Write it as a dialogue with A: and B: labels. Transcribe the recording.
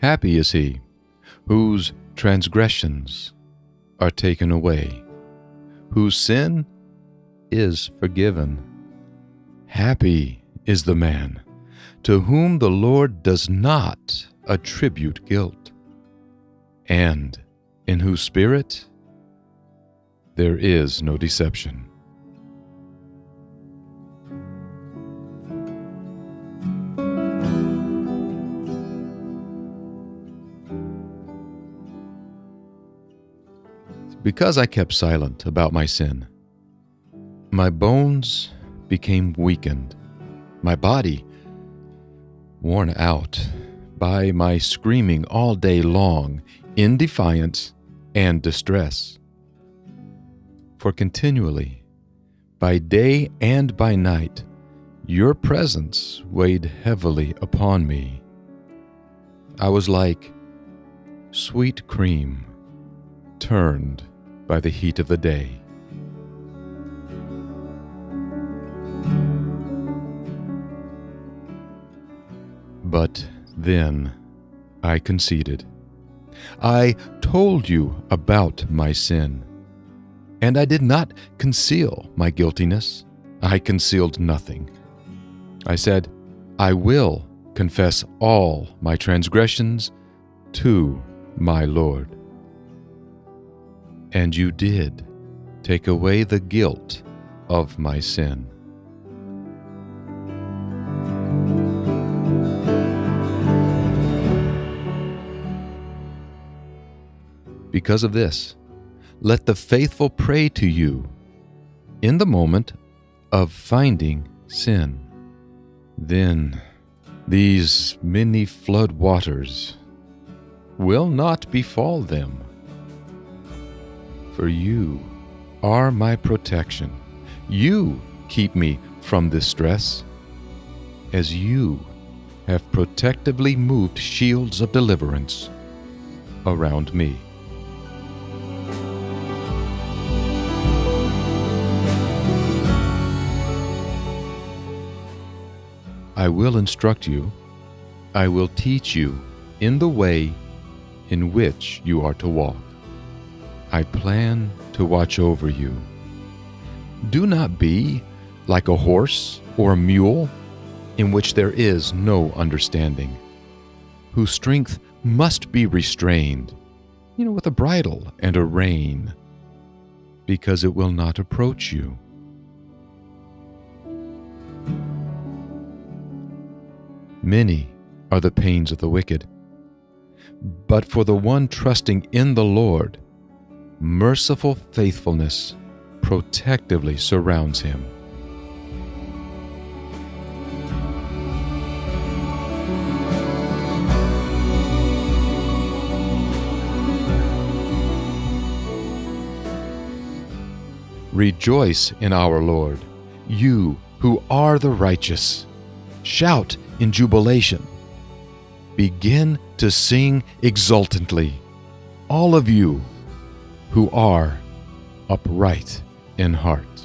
A: Happy is he whose transgressions are taken away, whose sin is forgiven. Happy is the man to whom the Lord does not attribute guilt, and in whose spirit there is no deception. Because I kept silent about my sin, my bones became weakened, my body worn out by my screaming all day long in defiance and distress. For continually, by day and by night, your presence weighed heavily upon me. I was like sweet cream turned by the heat of the day. But then I conceded. I told you about my sin. And I did not conceal my guiltiness. I concealed nothing. I said, I will confess all my transgressions to my Lord. And you did take away the guilt of my sin. Because of this, let the faithful pray to you in the moment of finding sin. Then these many flood waters will not befall them. For you are my protection. You keep me from distress, as you have protectively moved shields of deliverance around me. I will instruct you, I will teach you in the way in which you are to walk. I plan to watch over you. Do not be like a horse or a mule in which there is no understanding, whose strength must be restrained, you know, with a bridle and a rein, because it will not approach you. Many are the pains of the wicked. But for the one trusting in the Lord, merciful faithfulness protectively surrounds him. Rejoice in our Lord, you who are the righteous. Shout in jubilation. Begin to sing exultantly, all of you who are upright in heart.